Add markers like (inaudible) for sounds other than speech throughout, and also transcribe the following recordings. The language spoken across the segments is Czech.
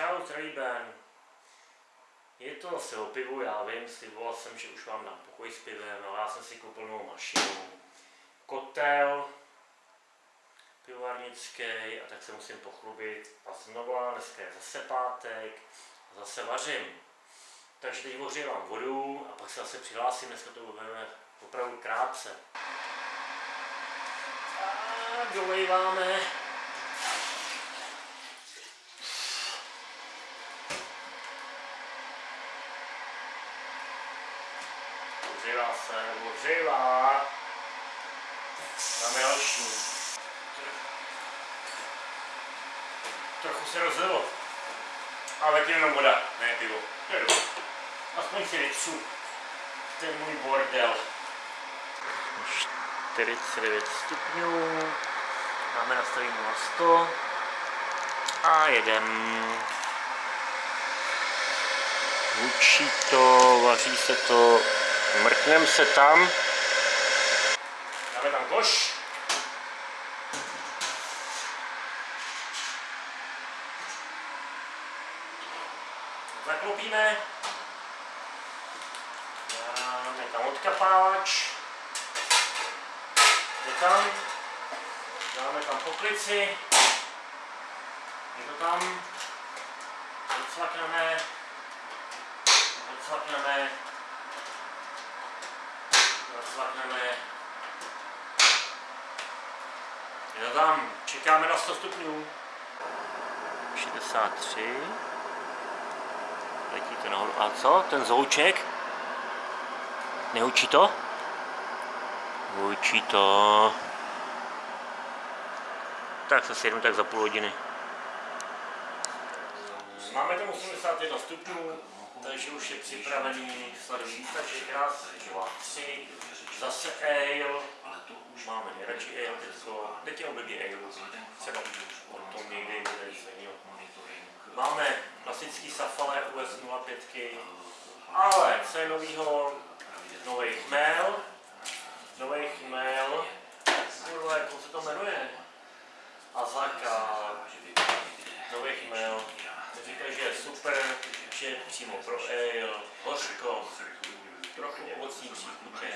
Čau, zdraví. Je to zase o pivu, já vím, sliboval jsem, že už vám dám pokoj s pivem, ale já jsem si koupil novou mašinu. Kotel, pivovarnický a tak se musím pochlubit. A znova, dneska je zase pátek a zase vařím. Takže teď ohřívám vodu a pak se zase přihlásím, dneska to budeme opravdu krátce. A dolejváme se, ohřívá. Dáme další. Trochu se rozlilo. Ale tím jenom voda, ne pivo. Aspoň si vytřu. To je můj bordel. 49 stupňů. Máme nastavíme na 100. A jedem. Hučí to, vaří se to, mrknem se tam. Dáme tam koš. Zaklopíme. Dáme tam odkapáč. Je tam. Dáme tam poklici. Je to tam. Odcvakneme. Odcvakneme. Odcvakneme. Je to tam. Čekáme na 100 stupňů. 63. Letí to nahoru. A co? Ten zvuček? Neučí to? Učí to. Tak se sjednu tak za půl hodiny. Máme tam 81 stupňů, takže už je připravený sladový. Raz, dva, tři. Zase ale Máme nejradši ale teďko. Teď je období ale. Třeba o tom někdy bude jiného. Máme klasický Safale US 05, ale co je novýho, nový chmel, nový chmel, kurva, jak se to jmenuje? Azaka, nový chmel, říkají, že je super, je přímo pro ale, hořko, trochu ovocní příchutě,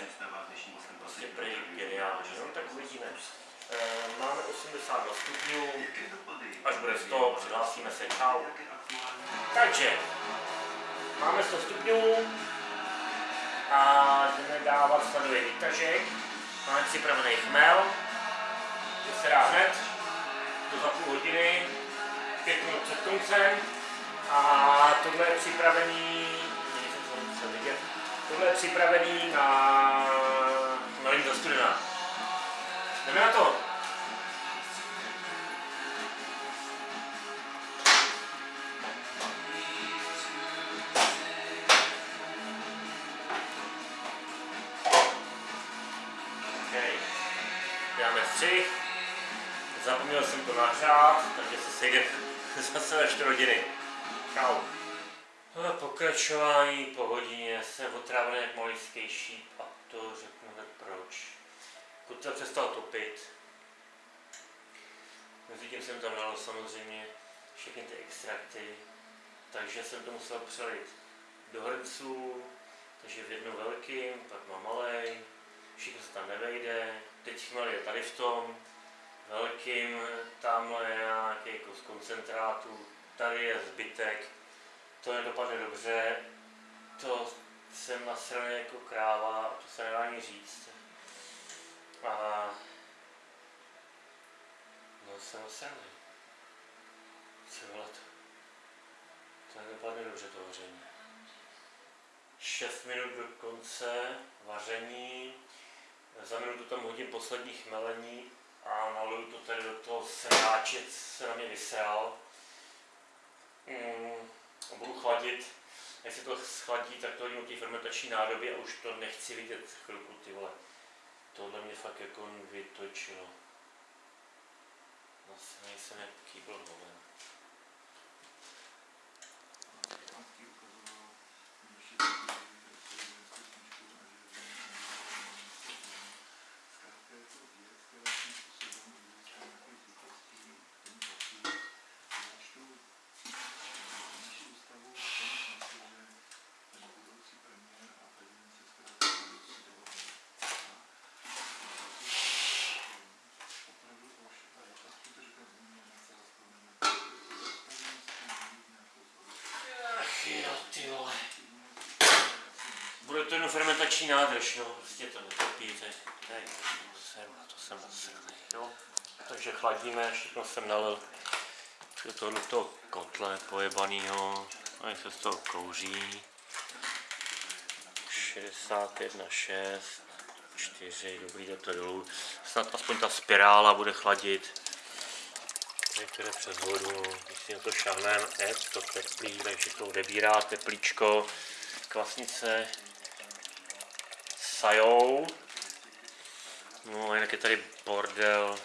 prostě prej geniální, no tak uvidíme. E, máme 82 stupňů, až bude 100, přihlásíme se, čau. Takže, máme 100 stupňů a jdeme dávat sladový výtažek. Máme připravený chmel, to se dá hned, to za půl hodiny, pět minut před koncem. A tohle je připravený, tohle je připravený na, na do studena. Jdeme na to. Dáme střih. Zapomněl jsem to nahřát, takže se sejdeme (laughs) zase ve 4 hodiny. Čau. Pokračování po hodině jsem otrávený jak malijský šíp a to řeknu hned proč. Kotel přestal topit. Mezi tím jsem tam dal samozřejmě všechny ty extrakty, takže jsem to musel přelit do hrnců, takže v jednom velkým, pak mám malej, všechno se tam nevejde, teď chmel je tady v tom, velkým, tamhle je nějaký z koncentrátu, tady je zbytek, to nedopadne dobře, to jsem nasraný jako kráva to se nedá ani říct. A no jsem nasraný. Co bylo to? To nedopadne dobře to vaření. 6 minut do konce vaření, za minutu tam hodím poslední chmelení a naluju to tady do toho sráče, se na mě vysral. Mm, budu chladit, se to schladí, tak to do té fermentační nádoby a už to nechci vidět chvilku, ty vole. Tohle mě fakt jako vytočilo. Zase nejsem jak jo, vole. Bude to jenom fermentační nádrž, no. Prostě to netopí, to je, to jsem nasranej, no. Takže chladíme, všechno jsem nalil do tohoto toho kotle pojebanýho. A se z toho kouří. 61, 6, 4, dobrý, jde to dolů. Snad aspoň ta spirála bude chladit. Některé přes vodu, když si šáhneme, je to teplý, takže to odebírá teplíčko, kvasnice sajou. No a jinak je tady bordel.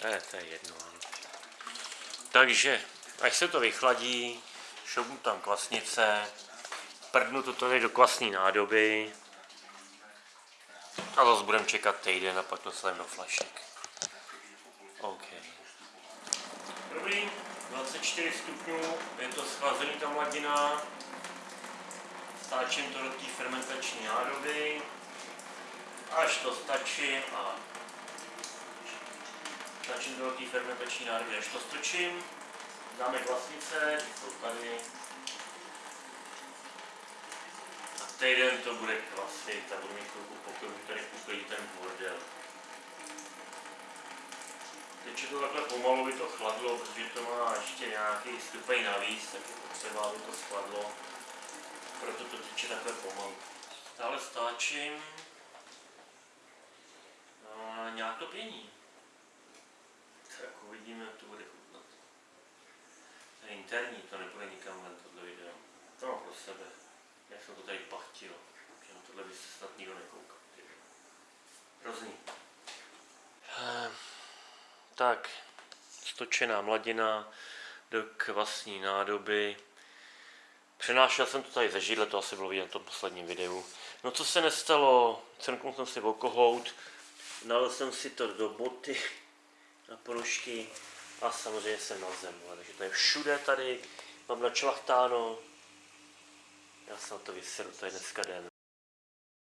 To je, to je jedno. ano. Takže, až se to vychladí, šoupnu tam kvasnice, prdnu to tady do kvasní nádoby a zase budeme čekat týden a pak to slavím do flašek. OK. Dobrý, 24 stupňů, je to schlazený ta mladina. Stáčím to do té fermentační nádoby. Až to stačím a stačím to do té fermentační nádoby, až to stočím. Dáme kvasnice, ty jsou tady. A týden to bude kvasit a budu mít chvilku pokoju, tady uklidí ten bordel. To takhle pomalu by to chladlo, protože to má ještě nějaký stupeň navíc, tak je potřeba, aby to schladlo. Proto to teče takhle pomalu. Stále stáčím. A nějak to pění. Tak uvidíme, jak to bude chutnat. To je interní, to nepůjde nikam ven tohle video. To mám pro sebe. Jak jsem to tady pachtil. Na tohle by se snad nikdo nekoukal. Hrozný. Tak, stočená mladina do kvasní nádoby. Přenášel jsem to tady ze židle, to asi bylo vidět na tom posledním videu. No co se nestalo, crknul jsem si okohout, nalil jsem si to do boty na ponožky a samozřejmě jsem na zem. Takže to je všude tady, mám načlachtáno. Já jsem na to vyseru, to je dneska den.